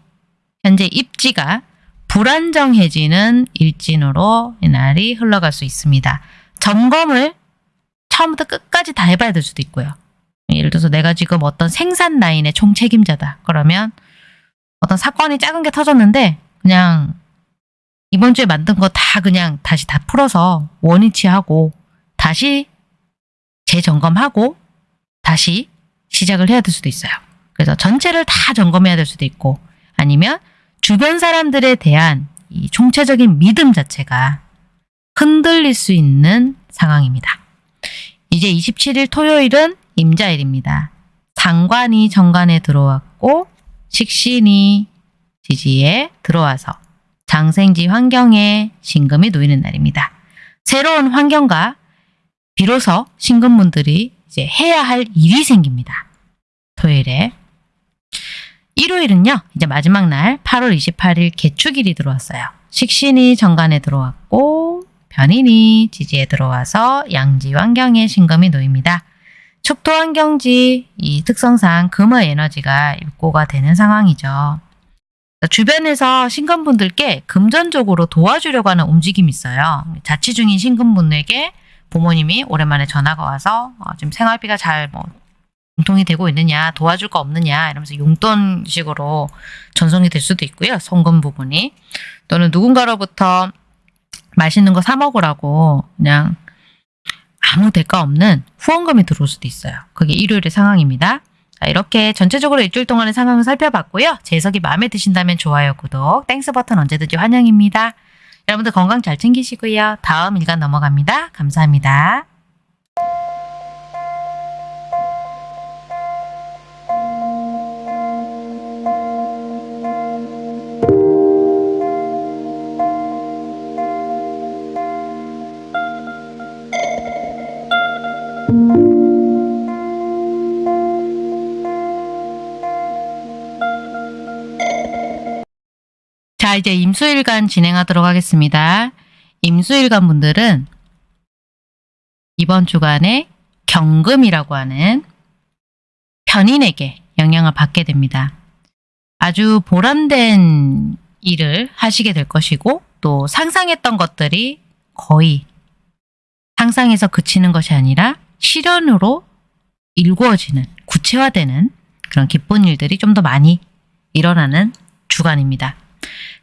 현재 입지가 불안정해지는 일진으로 이날이 흘러갈 수 있습니다. 점검을 처음부터 끝까지 다 해봐야 될 수도 있고요. 예를 들어서 내가 지금 어떤 생산 라인의 총책임자다. 그러면 어떤 사건이 작은 게 터졌는데 그냥 이번 주에 만든 거 다 그냥 다시 다 풀어서 원위치하고 다시 재점검하고 다시 시작을 해야 될 수도 있어요. 그래서 전체를 다 점검해야 될 수도 있고 아니면 주변 사람들에 대한 이 총체적인 믿음 자체가 흔들릴 수 있는 상황입니다. 이제 27일 토요일은 임자일입니다. 상관이 정관에 들어왔고 식신이 지지에 들어와서 장생지 환경에 신금이 놓이는 날입니다. 새로운 환경과 비로소 신금분들이 이제 해야 할 일이 생깁니다. 토요일에 일요일은요. 이제 마지막 날 8월 28일 개축일이 들어왔어요. 식신이 정관에 들어왔고 변인이 지지에 들어와서 양지 환경에 신금이 놓입니다. 축토 환경지 이 특성상 금의 에너지가 입고가 되는 상황이죠. 주변에서 신금분들께 금전적으로 도와주려고 하는 움직임이 있어요. 자취 중인 신금분에게 부모님이 오랜만에 전화가 와서 어, 지금 생활비가 잘 뭐 공통이 되고 있느냐 도와줄 거 없느냐 이러면서 용돈식으로 전송이 될 수도 있고요. 송금 부분이 또는 누군가로부터 맛있는 거 사 먹으라고 그냥 아무 대가 없는 후원금이 들어올 수도 있어요. 그게 일요일의 상황입니다. 자, 이렇게 전체적으로 일주일 동안의 상황을 살펴봤고요. 제 해석이 마음에 드신다면 좋아요, 구독, Thanks 버튼 언제든지 환영입니다. 여러분들 건강 잘 챙기시고요. 다음 일간 넘어갑니다. 감사합니다. 자, 이제 임수일간 진행하도록 하겠습니다. 임수일간 분들은 이번 주간에 경금이라고 하는 편인에게 영향을 받게 됩니다. 아주 보람된 일을 하시게 될 것이고 또 상상했던 것들이 거의 상상에서 그치는 것이 아니라 실현으로 일구어지는 구체화되는 그런 기쁜 일들이 좀 더 많이 일어나는 주간입니다.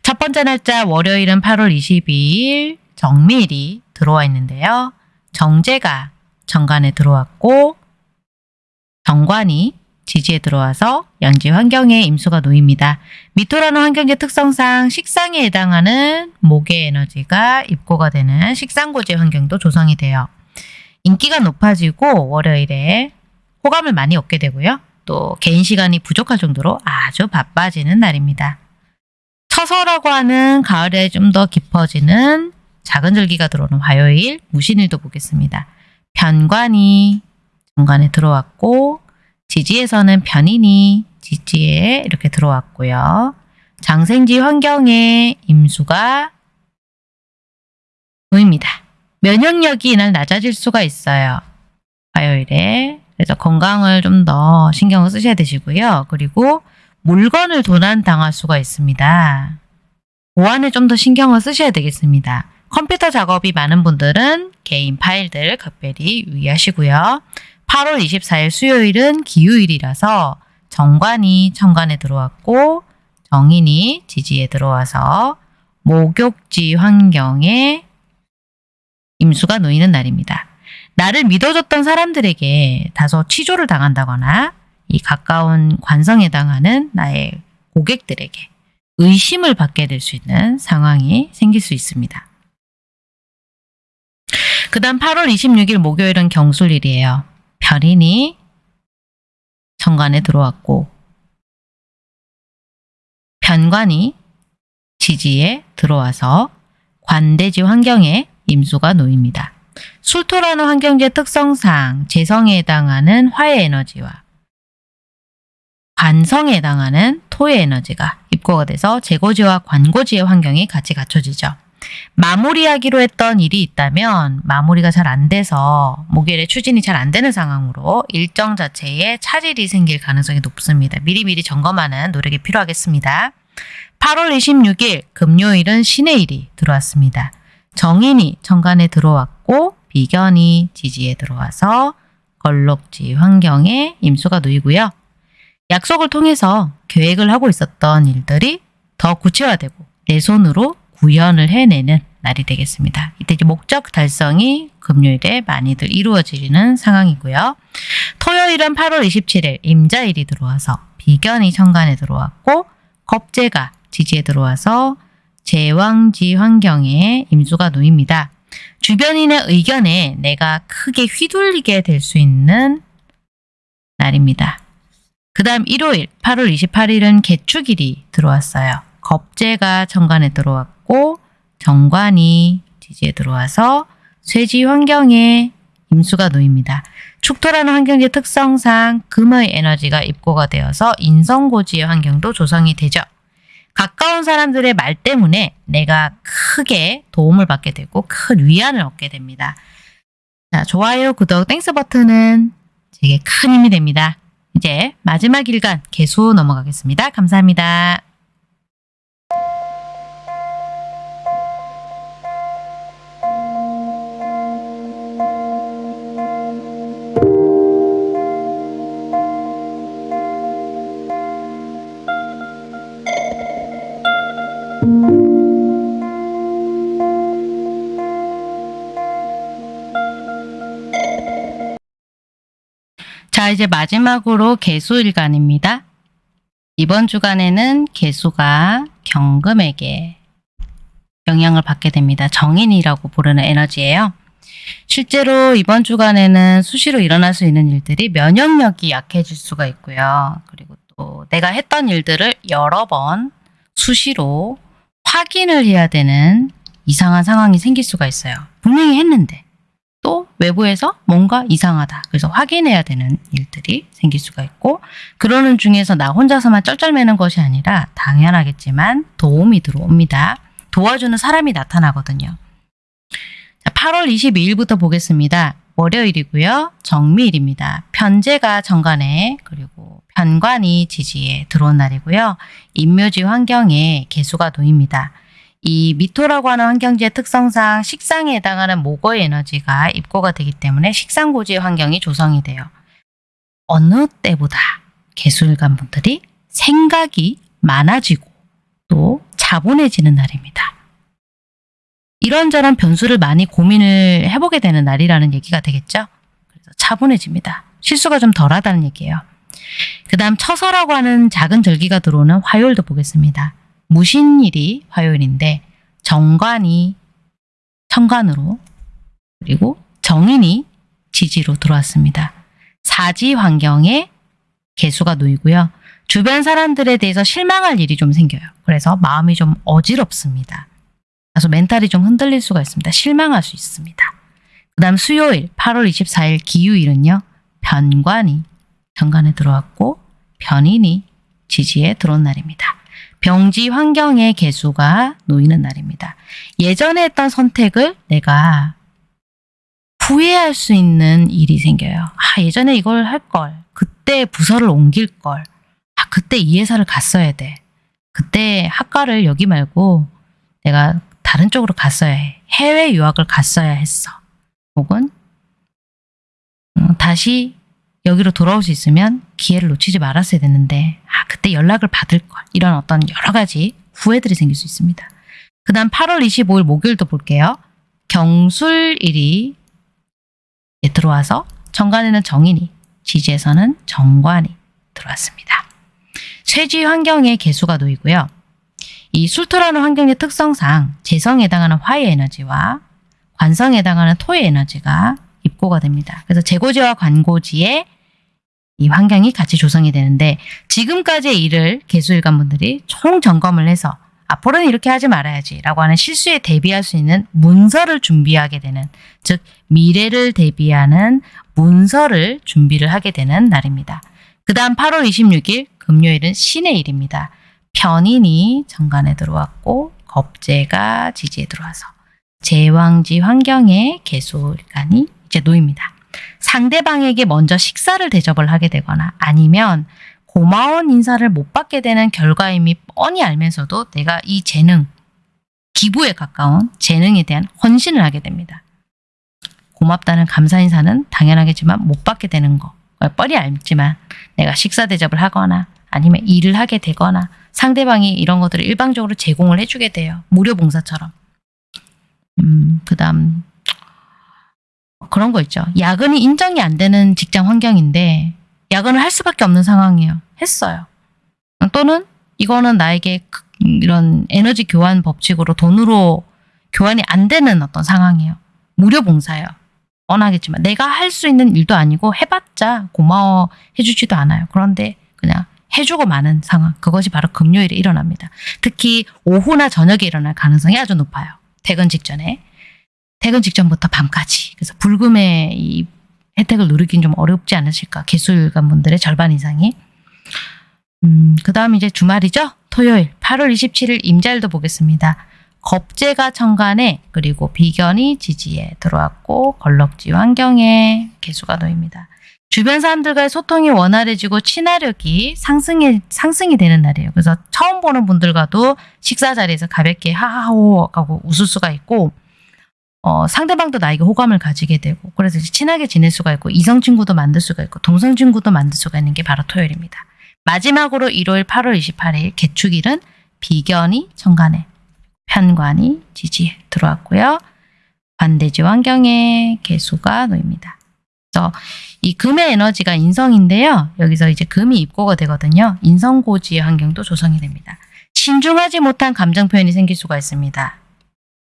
첫 번째 날짜 월요일은 8월 22일 정밀이 들어와 있는데요. 정제가 정관에 들어왔고 정관이 지지에 들어와서 양지 환경에 임수가 놓입니다. 미토라는 환경의 특성상 식상에 해당하는 목의 에너지가 입고가 되는 식상고지 환경도 조성이 돼요. 인기가 높아지고 월요일에 호감을 많이 얻게 되고요. 또 개인 시간이 부족할 정도로 아주 바빠지는 날입니다. 처서라고 하는 가을에 좀 더 깊어지는 작은 절기가 들어오는 화요일 무신일도 보겠습니다. 편관이 정관에 들어왔고 지지에서는 편인이 지지에 이렇게 들어왔고요. 장생지 환경에 임수가 보입니다. 면역력이 이날 낮아질 수가 있어요. 화요일에. 그래서 건강을 좀 더 신경을 쓰셔야 되시고요. 그리고 물건을 도난 당할 수가 있습니다. 보안에 좀 더 신경을 쓰셔야 되겠습니다. 컴퓨터 작업이 많은 분들은 개인 파일들 각별히 유의하시고요. 8월 24일 수요일은 기후일이라서 정관이 천관에 들어왔고 정인이 지지에 들어와서 목욕지 환경에 임수가 놓이는 날입니다. 나를 믿어줬던 사람들에게 다소 취조를 당한다거나 이 가까운 관성에 해당하는 나의 고객들에게 의심을 받게 될 수 있는 상황이 생길 수 있습니다. 그 다음 8월 26일 목요일은 경술일이에요. 별인이 정관에 들어왔고 변관이 지지에 들어와서 관대지 환경에 임수가 놓입니다. 술토라는 환경지의 특성상 재성에 해당하는 화의 에너지와 관성에 해당하는 토의 에너지가 입고가 돼서 재고지와 관고지의 환경이 같이 갖춰지죠. 마무리하기로 했던 일이 있다면 마무리가 잘 안 돼서 목요일에 추진이 잘 안 되는 상황으로 일정 자체에 차질이 생길 가능성이 높습니다. 미리미리 점검하는 노력이 필요하겠습니다. 8월 26일 금요일은 신의 일이 들어왔습니다. 정인이 천간에 들어왔고 비견이 지지에 들어와서 걸록지 환경에 임수가 놓이고요. 약속을 통해서 계획을 하고 있었던 일들이 더 구체화되고 내 손으로 구현을 해내는 날이 되겠습니다. 이때 목적 달성이 금요일에 많이들 이루어지는 상황이고요. 토요일은 8월 27일 임자일이 들어와서 비견이 천간에 들어왔고 겁재가 지지에 들어와서 제왕지 환경에 임수가 놓입니다. 주변인의 의견에 내가 크게 휘둘리게 될 수 있는 날입니다. 그 다음 일요일 8월 28일은 개축일이 들어왔어요. 겁재가 정관에 들어왔고 정관이 지지에 들어와서 쇠지 환경에 임수가 놓입니다. 축토라는 환경의 특성상 금의 에너지가 입고가 되어서 인성고지의 환경도 조성이 되죠. 가까운 사람들의 말 때문에 내가 크게 도움을 받게 되고 큰 위안을 얻게 됩니다. 자, 좋아요, 구독, Thanks 버튼은 제게 큰 힘이 됩니다. 이제 마지막 일간 계수 넘어가겠습니다. 감사합니다. 자, 이제 마지막으로 개수일간입니다. 이번 주간에는 개수가 경금에게 영향을 받게 됩니다. 정인이라고 부르는 에너지예요. 실제로 이번 주간에는 수시로 일어날 수 있는 일들이 면역력이 약해질 수가 있고요. 그리고 또 내가 했던 일들을 여러 번 수시로 확인을 해야 되는 이상한 상황이 생길 수가 있어요. 분명히 했는데 또 외부에서 뭔가 이상하다. 그래서 확인해야 되는 일들이 생길 수가 있고 그러는 중에서 나 혼자서만 쩔쩔매는 것이 아니라 당연하겠지만 도움이 들어옵니다. 도와주는 사람이 나타나거든요. 자, 8월 22일부터 보겠습니다. 월요일이고요. 정미일입니다. 편제가 정관에 그리고 편관이 지지에 들어온 날이고요. 인묘지 환경에 개수가 놓입니다. 이 미토라고 하는 환경지의 특성상 식상에 해당하는 목의 에너지가 입고가 되기 때문에 식상 고지의 환경이 조성이 돼요. 어느 때보다 개수일간 분들이 생각이 많아지고 또 차분해지는 날입니다. 이런저런 변수를 많이 고민을 해보게 되는 날이라는 얘기가 되겠죠. 그래서 차분해집니다. 실수가 좀 덜하다는 얘기예요. 그 다음 처서라고 하는 작은 절기가 들어오는 화요일도 보겠습니다. 무신일이 화요일인데 정관이 천관으로 그리고 정인이 지지로 들어왔습니다. 사지 환경에 개수가 놓이고요. 주변 사람들에 대해서 실망할 일이 좀 생겨요. 그래서 마음이 좀 어지럽습니다. 그래서 멘탈이 좀 흔들릴 수가 있습니다. 실망할 수 있습니다. 그 다음 수요일 8월 24일 기유일은요. 변관이 정관에 들어왔고 변인이 지지에 들어온 날입니다. 병지 환경의 개수가 놓이는 날입니다. 예전에 했던 선택을 내가 후회할 수 있는 일이 생겨요. 아, 예전에 이걸 할 걸. 그때 부서를 옮길 걸. 아, 그때 이 회사를 갔어야 돼. 그때 학과를 여기 말고 내가 다른 쪽으로 갔어야 해. 해외 유학을 갔어야 했어. 혹은 음, 다시 여기로 돌아올 수 있으면 기회를 놓치지 말았어야 됐는데 아 그때 연락을 받을 걸 이런 어떤 여러 가지 후회들이 생길 수 있습니다. 그 다음 8월 25일 목요일도 볼게요. 경술일이 들어와서 정관에는 정인이 지지에서는 정관이 들어왔습니다. 쇠지 환경에 개수가 놓이고요. 이 술토라는 환경의 특성상 재성에 해당하는 화의 에너지와 관성에 해당하는 토의 에너지가 입고가 됩니다. 그래서 재고지와 관고지의 이 환경이 같이 조성이 되는데 지금까지의 일을 개수일관 분들이 총 점검을 해서 앞으로는 이렇게 하지 말아야지 라고 하는 실수에 대비할 수 있는 문서를 준비하게 되는 즉 미래를 대비하는 문서를 준비를 하게 되는 날입니다. 그 다음 8월 26일 금요일은 신의 일입니다. 편인이 정관에 들어왔고 겁재가 지지에 들어와서 제왕지 환경에 개수일간이 이제 놓입니다. 상대방에게 먼저 식사를 대접을 하게 되거나 아니면 고마운 인사를 못 받게 되는 결과임이 뻔히 알면서도 내가 이 재능, 기부에 가까운 재능에 대한 헌신을 하게 됩니다. 고맙다는 감사 인사는 당연하겠지만 못 받게 되는 거 뻔히 알지만 내가 식사 대접을 하거나 아니면 일을 하게 되거나 상대방이 이런 것들을 일방적으로 제공을 해주게 돼요. 무료 봉사처럼. 음, 그 다음 그런 거 있죠. 야근이 인정이 안 되는 직장 환경인데 야근을 할 수밖에 없는 상황이에요. 했어요. 또는 이거는 나에게 그- 이런 에너지 교환 법칙으로 돈으로 교환이 안 되는 어떤 상황이에요. 무료 봉사예요. 뻔하겠지만 내가 할 수 있는 일도 아니고 해봤자 고마워 해주지도 않아요. 그런데 그냥 해주고 마는 상황. 그것이 바로 금요일에 일어납니다. 특히 오후나 저녁에 일어날 가능성이 아주 높아요. 퇴근 직전에. 퇴근 직전부터 밤까지. 그래서 불금의 이 혜택을 누리긴 좀 어렵지 않으실까. 개수일관 분들의 절반 이상이. 음, 그 다음 이제 주말이죠? 토요일 8월 27일 임자일도 보겠습니다. 겁재가 천간에 그리고 비견이 지지에 들어왔고 걸럭지 환경에 개수가 놓입니다. 주변 사람들과의 소통이 원활해지고 친화력이 상승이, 상승이 되는 날이에요. 그래서 처음 보는 분들과도 식사 자리에서 가볍게 하하호 하고 웃을 수가 있고 어, 상대방도 나에게 호감을 가지게 되고 그래서 친하게 지낼 수가 있고 이성 친구도 만들 수가 있고 동성 친구도 만들 수가 있는 게 바로 토요일입니다. 마지막으로 일요일 8월 28일 개축일은 비견이 천간에 편관이 지지에 들어왔고요. 반대지 환경에 개수가 놓입니다. 그래서 이 금의 에너지가 인성인데요. 여기서 이제 금이 입고가 되거든요. 인성고지의 환경도 조성이 됩니다. 신중하지 못한 감정 표현이 생길 수가 있습니다.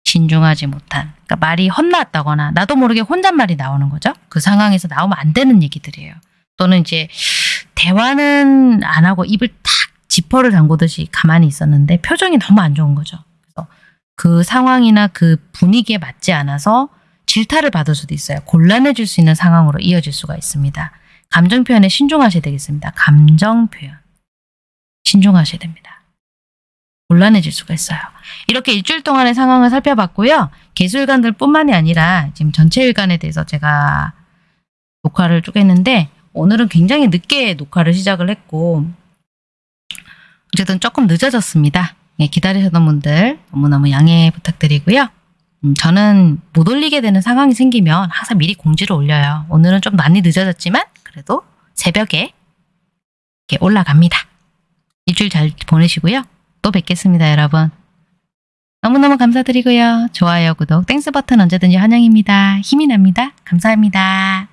신중하지 못한. 그러니까 말이 헛나왔다거나 나도 모르게 혼잣말이 나오는 거죠. 그 상황에서 나오면 안 되는 얘기들이에요. 또는 이제 대화는 안 하고 입을 탁 지퍼를 담그듯이 가만히 있었는데 표정이 너무 안 좋은 거죠. 그래서 그 상황이나 그 분위기에 맞지 않아서 질타를 받을 수도 있어요. 곤란해질 수 있는 상황으로 이어질 수가 있습니다. 감정 표현에 신중하셔야 되겠습니다. 감정 표현. 신중하셔야 됩니다. 곤란해질 수가 있어요. 이렇게 일주일 동안의 상황을 살펴봤고요. 개수일간들 뿐만이 아니라 지금 전체 일간에 대해서 제가 녹화를 쭉 했는데 오늘은 굉장히 늦게 녹화를 시작을 했고 어쨌든 조금 늦어졌습니다. 예, 기다리셨던 분들 너무너무 양해 부탁드리고요. 음, 저는 못 올리게 되는 상황이 생기면 항상 미리 공지를 올려요. 오늘은 좀 많이 늦어졌지만 그래도 새벽에 올라갑니다. 일주일 잘 보내시고요. 또 뵙겠습니다, 여러분. 너무너무 감사드리고요. 좋아요, 구독, Thanks 버튼 언제든지 환영입니다. 힘이 납니다. 감사합니다.